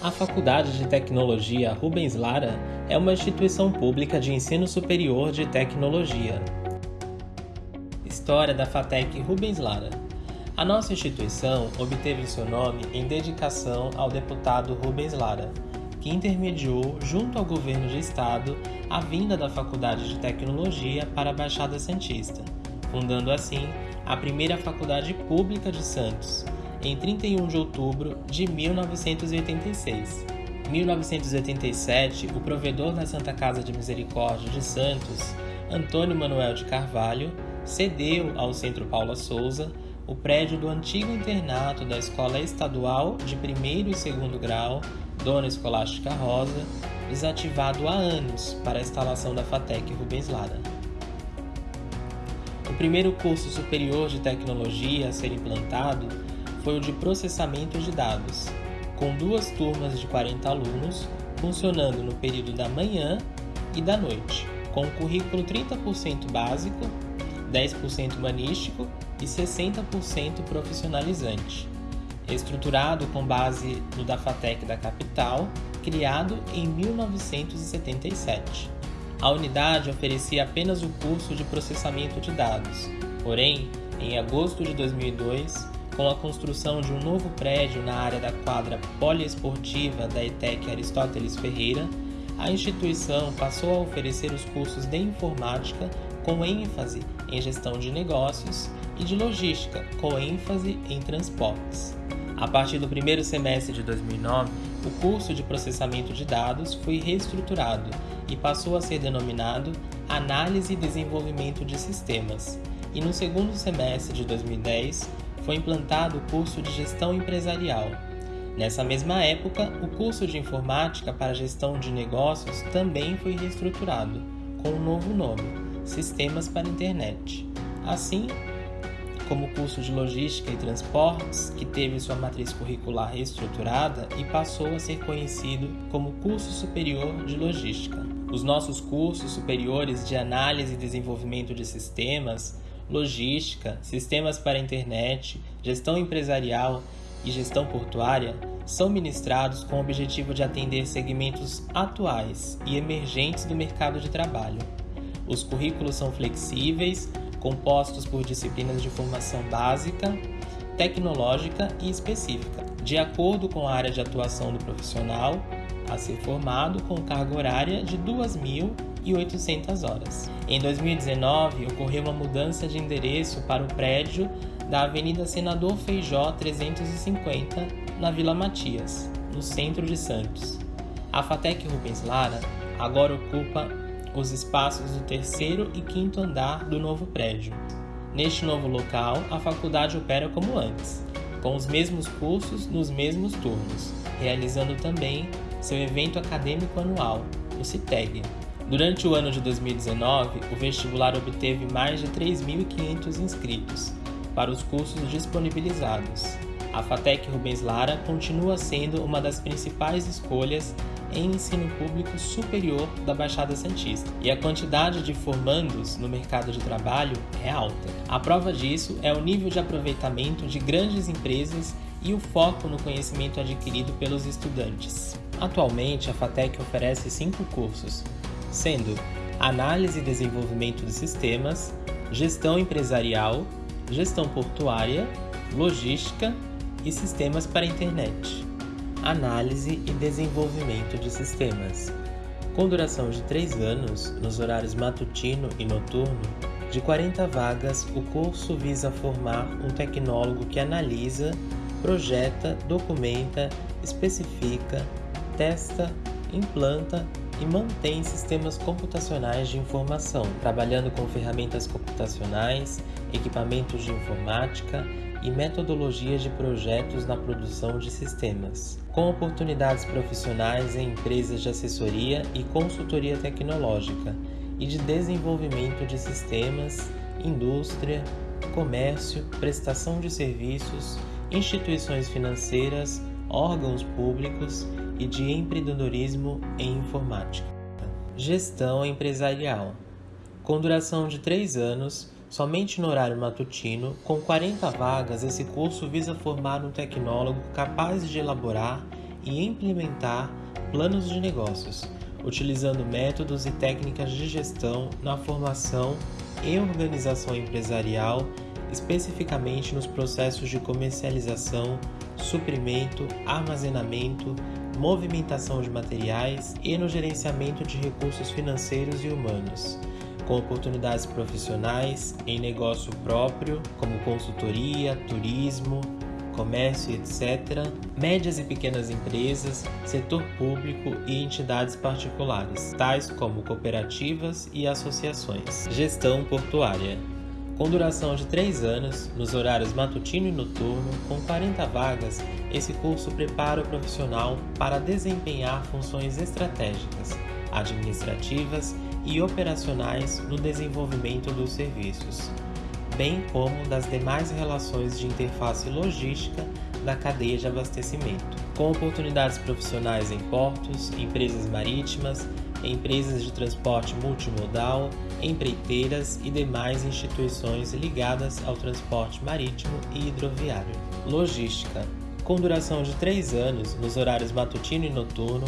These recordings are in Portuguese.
A Faculdade de Tecnologia Rubens Lara é uma instituição pública de ensino superior de tecnologia. História da FATEC Rubens Lara A nossa instituição obteve seu nome em dedicação ao deputado Rubens Lara, que intermediou, junto ao governo de estado, a vinda da Faculdade de Tecnologia para a Baixada Santista, fundando assim a primeira faculdade pública de Santos, em 31 de outubro de 1986. Em 1987, o provedor da Santa Casa de Misericórdia de Santos, Antônio Manuel de Carvalho, cedeu ao Centro Paula Souza o prédio do antigo internato da Escola Estadual de Primeiro e Segundo Grau, Dona Escolástica Rosa, desativado há anos para a instalação da FATEC Rubens Lara. O primeiro curso superior de tecnologia a ser implantado foi o de processamento de dados, com duas turmas de 40 alunos, funcionando no período da manhã e da noite, com um currículo 30% básico, 10% humanístico e 60% profissionalizante. Estruturado com base no da FATEC da capital, criado em 1977. A unidade oferecia apenas o curso de processamento de dados, porém, em agosto de 2002, com a construção de um novo prédio na área da quadra poliesportiva da ETEC Aristóteles Ferreira, a instituição passou a oferecer os cursos de informática com ênfase em gestão de negócios e de logística com ênfase em transportes. A partir do primeiro semestre de 2009, o curso de processamento de dados foi reestruturado e passou a ser denominado Análise e Desenvolvimento de Sistemas. E no segundo semestre de 2010, foi implantado o curso de Gestão Empresarial. Nessa mesma época, o curso de Informática para Gestão de Negócios também foi reestruturado, com um novo nome, Sistemas para Internet. Assim, como o curso de Logística e Transportes, que teve sua matriz curricular reestruturada e passou a ser conhecido como Curso Superior de Logística. Os nossos cursos superiores de Análise e Desenvolvimento de Sistemas logística, sistemas para internet, gestão empresarial e gestão portuária são ministrados com o objetivo de atender segmentos atuais e emergentes do mercado de trabalho. Os currículos são flexíveis, compostos por disciplinas de formação básica, tecnológica e específica, de acordo com a área de atuação do profissional a ser formado com carga horária de 2.000 1.800 horas. Em 2019, ocorreu uma mudança de endereço para o prédio da Avenida Senador Feijó 350, na Vila Matias, no centro de Santos. A Fatec Rubens Lara agora ocupa os espaços do terceiro e quinto andar do novo prédio. Neste novo local, a faculdade opera como antes, com os mesmos cursos nos mesmos turnos, realizando também seu evento acadêmico anual, o CITEG, Durante o ano de 2019, o vestibular obteve mais de 3.500 inscritos para os cursos disponibilizados. A FATEC Rubens Lara continua sendo uma das principais escolhas em ensino público superior da Baixada Santista, e a quantidade de formandos no mercado de trabalho é alta. A prova disso é o nível de aproveitamento de grandes empresas e o foco no conhecimento adquirido pelos estudantes. Atualmente, a FATEC oferece cinco cursos, sendo análise e desenvolvimento de sistemas, gestão empresarial, gestão portuária, logística e sistemas para a internet. Análise e desenvolvimento de sistemas. Com duração de 3 anos, nos horários matutino e noturno, de 40 vagas, o curso visa formar um tecnólogo que analisa, projeta, documenta, especifica, testa, implanta e mantém sistemas computacionais de informação, trabalhando com ferramentas computacionais, equipamentos de informática e metodologias de projetos na produção de sistemas, com oportunidades profissionais em empresas de assessoria e consultoria tecnológica e de desenvolvimento de sistemas, indústria, comércio, prestação de serviços, instituições financeiras, órgãos públicos e de empreendedorismo em informática. Gestão empresarial. Com duração de 3 anos, somente no horário matutino, com 40 vagas, esse curso visa formar um tecnólogo capaz de elaborar e implementar planos de negócios, utilizando métodos e técnicas de gestão na formação e organização empresarial, especificamente nos processos de comercialização, suprimento, armazenamento, movimentação de materiais e no gerenciamento de recursos financeiros e humanos, com oportunidades profissionais em negócio próprio, como consultoria, turismo, comércio, etc., médias e pequenas empresas, setor público e entidades particulares, tais como cooperativas e associações. Gestão portuária. Com duração de 3 anos, nos horários matutino e noturno, com 40 vagas, esse curso prepara o profissional para desempenhar funções estratégicas, administrativas e operacionais no desenvolvimento dos serviços, bem como das demais relações de interface logística da cadeia de abastecimento, com oportunidades profissionais em portos, empresas marítimas, empresas de transporte multimodal, empreiteiras e demais instituições ligadas ao transporte marítimo e hidroviário. Logística. Com duração de 3 anos, nos horários matutino e noturno,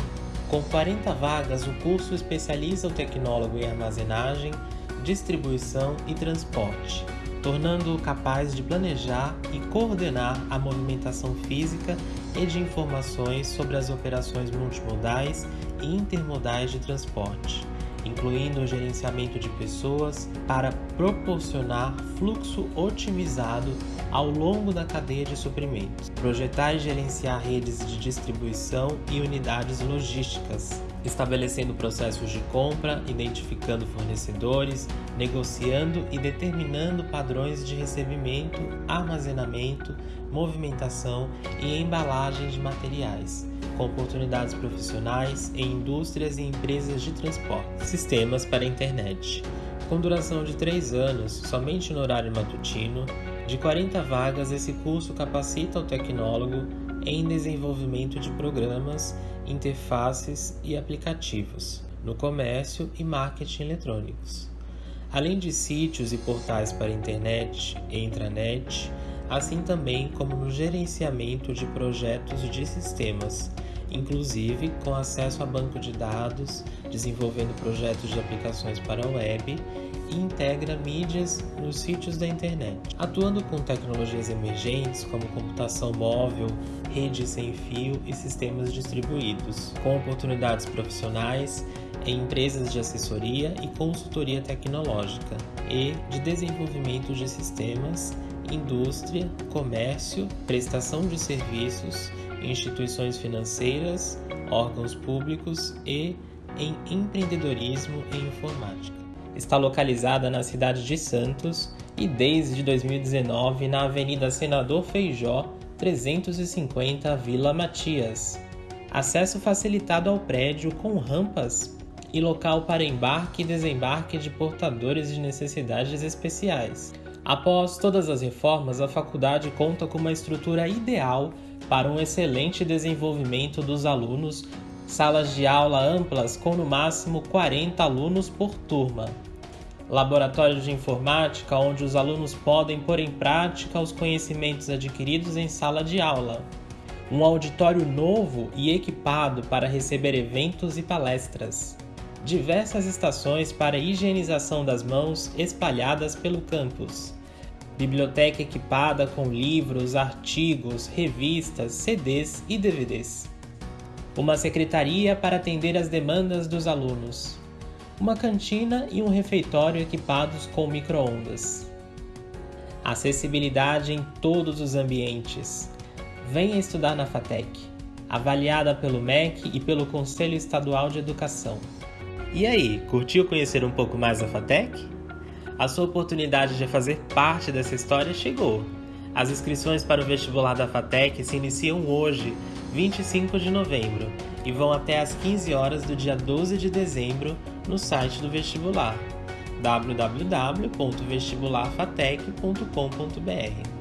com 40 vagas, o curso especializa o tecnólogo em armazenagem, distribuição e transporte tornando-o capaz de planejar e coordenar a movimentação física e de informações sobre as operações multimodais intermodais de transporte, incluindo o gerenciamento de pessoas para proporcionar fluxo otimizado ao longo da cadeia de suprimentos, projetar e gerenciar redes de distribuição e unidades logísticas, estabelecendo processos de compra, identificando fornecedores, negociando e determinando padrões de recebimento, armazenamento, movimentação e embalagem de materiais, oportunidades profissionais em indústrias e empresas de transporte. Sistemas para a internet. Com duração de 3 anos, somente no horário matutino, de 40 vagas, esse curso capacita o tecnólogo em desenvolvimento de programas, interfaces e aplicativos no comércio e marketing eletrônicos. Além de sítios e portais para internet e intranet, assim também como no gerenciamento de projetos de sistemas, inclusive com acesso a banco de dados, desenvolvendo projetos de aplicações para a web e integra mídias nos sítios da internet, atuando com tecnologias emergentes como computação móvel, redes sem fio e sistemas distribuídos, com oportunidades profissionais em empresas de assessoria e consultoria tecnológica e de desenvolvimento de sistemas, indústria, comércio, prestação de serviços, instituições financeiras, órgãos públicos e em empreendedorismo e informática está localizada na cidade de Santos e desde 2019 na Avenida Senador Feijó 350 Vila Matias. Acesso facilitado ao prédio com rampas e local para embarque e desembarque de portadores de necessidades especiais. Após todas as reformas, a faculdade conta com uma estrutura ideal para um excelente desenvolvimento dos alunos. Salas de aula amplas com no máximo 40 alunos por turma, laboratório de informática onde os alunos podem pôr em prática os conhecimentos adquiridos em sala de aula, um auditório novo e equipado para receber eventos e palestras, diversas estações para higienização das mãos espalhadas pelo campus biblioteca equipada com livros, artigos, revistas, CDs e DVDs uma secretaria para atender às demandas dos alunos, uma cantina e um refeitório equipados com microondas. Acessibilidade em todos os ambientes. Venha estudar na FATEC, avaliada pelo MEC e pelo Conselho Estadual de Educação. E aí, curtiu conhecer um pouco mais a FATEC? A sua oportunidade de fazer parte dessa história chegou. As inscrições para o vestibular da FATEC se iniciam hoje, 25 de novembro, e vão até às 15 horas do dia 12 de dezembro no site do vestibular www.vestibularfatec.com.br.